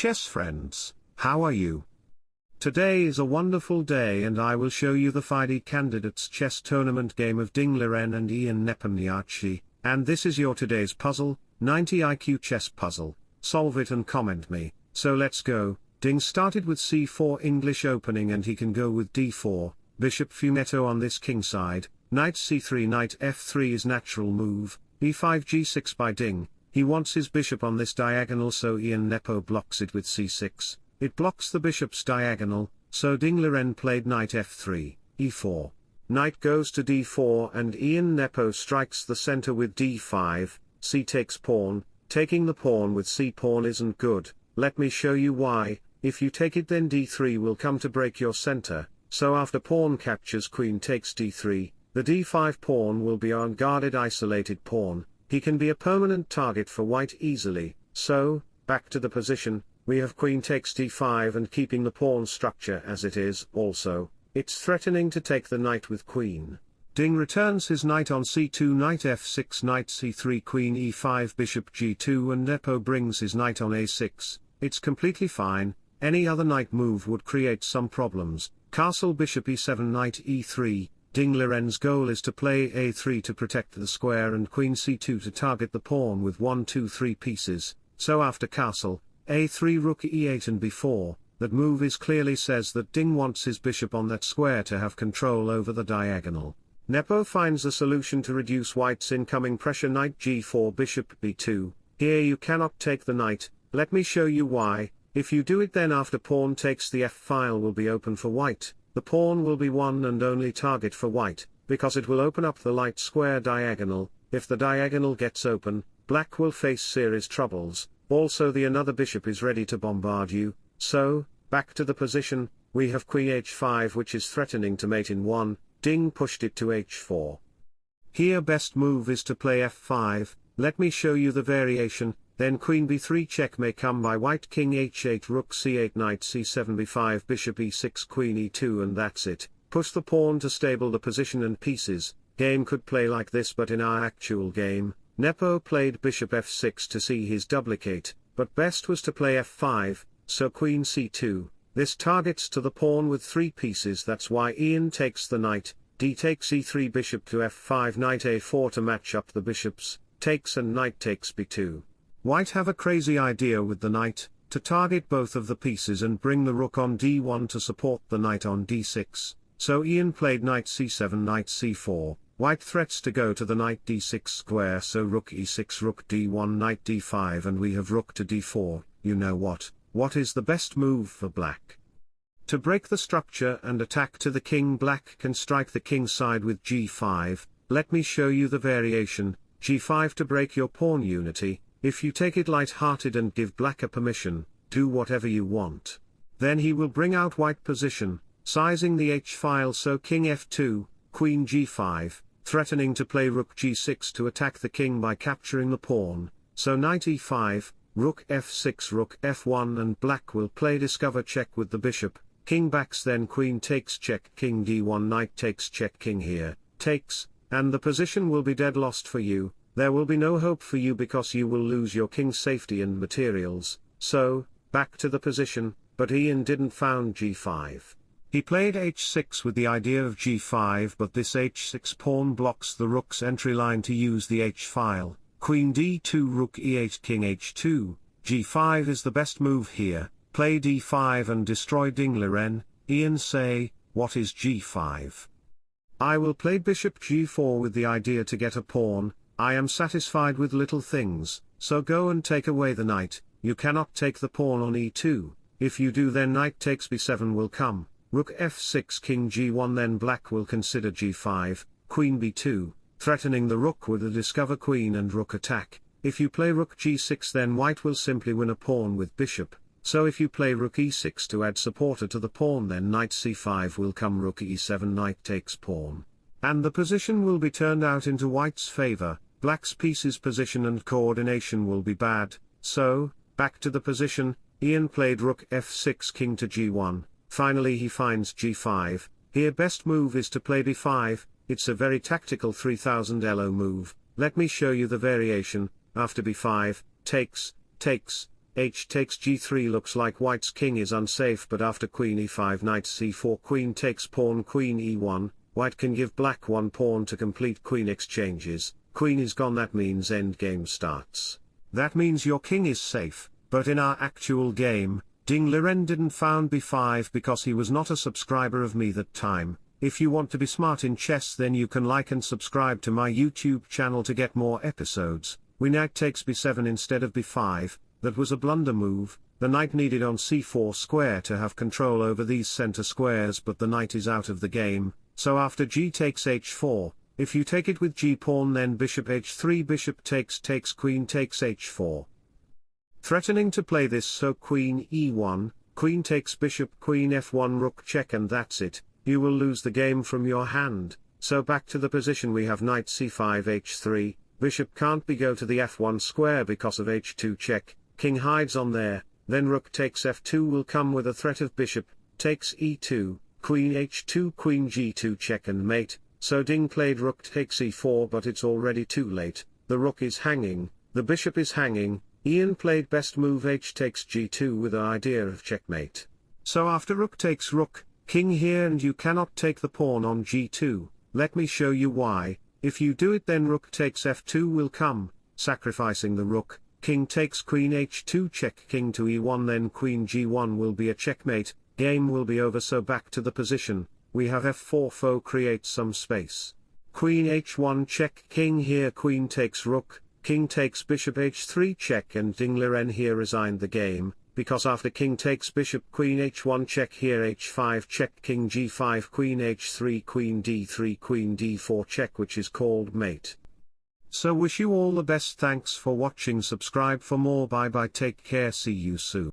chess friends, how are you? Today is a wonderful day and I will show you the FIDE candidates chess tournament game of Ding Liren and Ian Nepomniachtchi, and this is your today's puzzle, 90 IQ chess puzzle, solve it and comment me, so let's go, Ding started with c4 English opening and he can go with d4, bishop fianchetto on this king side, knight c3 knight f3 is natural move, e5 g6 by Ding, he wants his bishop on this diagonal so Ian Nepo blocks it with c6, it blocks the bishop's diagonal, so Ding Liren played knight f3, e4. Knight goes to d4 and Ian Nepo strikes the center with d5, c takes pawn, taking the pawn with c pawn isn't good, let me show you why, if you take it then d3 will come to break your center, so after pawn captures queen takes d3, the d5 pawn will be unguarded isolated pawn, he can be a permanent target for white easily, so, back to the position, we have queen takes d5 and keeping the pawn structure as it is, also, it's threatening to take the knight with queen. Ding returns his knight on c2 knight f6 knight c3 queen e5 bishop g2 and Nepo brings his knight on a6, it's completely fine, any other knight move would create some problems, castle bishop e7 knight e3, Ding Liren's goal is to play a3 to protect the square and queen c2 to target the pawn with 1 2 3 pieces, so after castle, a3 rook e8 and b4, that move is clearly says that Ding wants his bishop on that square to have control over the diagonal. Nepo finds a solution to reduce white's incoming pressure knight g4 bishop b2, here you cannot take the knight, let me show you why, if you do it then after pawn takes the f-file will be open for white, the pawn will be one and only target for white, because it will open up the light square diagonal, if the diagonal gets open, black will face serious troubles, also the another bishop is ready to bombard you, so, back to the position, we have queen h5 which is threatening to mate in 1, Ding pushed it to h4. Here best move is to play f5, let me show you the variation, then queen b3 check may come by white king h8 rook c8 knight c7 b5 bishop e6 queen e2 and that's it, push the pawn to stable the position and pieces, game could play like this but in our actual game, Nepo played bishop f6 to see his duplicate, but best was to play f5, so queen c2, this targets to the pawn with three pieces that's why Ian takes the knight, d takes e3 bishop to f5 knight a4 to match up the bishops, takes and knight takes b2. White have a crazy idea with the knight, to target both of the pieces and bring the rook on d1 to support the knight on d6, so Ian played knight c7 knight c4, white threats to go to the knight d6 square so rook e6 rook d1 knight d5 and we have rook to d4, you know what, what is the best move for black? To break the structure and attack to the king black can strike the king side with g5, let me show you the variation, g5 to break your pawn unity, if you take it light-hearted and give black a permission, do whatever you want. Then he will bring out white position, sizing the h-file so king f2, queen g5, threatening to play rook g6 to attack the king by capturing the pawn, so knight e5, rook f6 rook f1 and black will play discover check with the bishop, king backs then queen takes check. King d1 knight takes check. King here, takes, and the position will be dead lost for you, there will be no hope for you because you will lose your king's safety and materials, so, back to the position, but Ian didn't found g5. He played h6 with the idea of g5 but this h6 pawn blocks the rook's entry line to use the h-file, queen d2 rook e8 king h2, g5 is the best move here, play d5 and destroy Ding Liren, Ian say, what is g5? I will play bishop g4 with the idea to get a pawn, I am satisfied with little things, so go and take away the knight, you cannot take the pawn on e2, if you do then knight takes b7 will come, rook f6 king g1 then black will consider g5, queen b2, threatening the rook with a discover queen and rook attack, if you play rook g6 then white will simply win a pawn with bishop, so if you play rook e6 to add supporter to the pawn then knight c5 will come rook e7 knight takes pawn. And the position will be turned out into white's favor, black's pieces position and coordination will be bad, so, back to the position, Ian played rook f6 king to g1, finally he finds g5, here best move is to play b5, it's a very tactical 3000 elo move, let me show you the variation, after b5, takes, takes, h takes g3 looks like white's king is unsafe but after queen e5 knight c4 queen takes pawn queen e1, white can give black one pawn to complete queen exchanges, queen is gone that means endgame starts. That means your king is safe, but in our actual game, Ding Liren didn't found b5 because he was not a subscriber of me that time, if you want to be smart in chess then you can like and subscribe to my YouTube channel to get more episodes, we knight takes b7 instead of b5, that was a blunder move, the knight needed on c4 square to have control over these center squares but the knight is out of the game, so after g takes h4, if you take it with g pawn then bishop h3 bishop takes takes queen takes h4. Threatening to play this so queen e1, queen takes bishop queen f1 rook check and that's it, you will lose the game from your hand, so back to the position we have knight c5 h3, bishop can't be go to the f1 square because of h2 check, king hides on there, then rook takes f2 will come with a threat of bishop, takes e2, queen h2 queen g2 check and mate, so Ding played rook takes e4 but it's already too late, the rook is hanging, the bishop is hanging, Ian played best move h takes g2 with an idea of checkmate. So after rook takes rook, king here and you cannot take the pawn on g2, let me show you why, if you do it then rook takes f2 will come, sacrificing the rook, king takes queen h2 check king to e1 then queen g1 will be a checkmate, game will be over so back to the position, we have f4 foe creates some space. Queen h1 check king here queen takes rook, king takes bishop h3 check and Ding Liren here resigned the game, because after king takes bishop queen h1 check here h5 check king g5 queen h3 queen d3 queen d4 check which is called mate. So wish you all the best thanks for watching subscribe for more bye bye take care see you soon.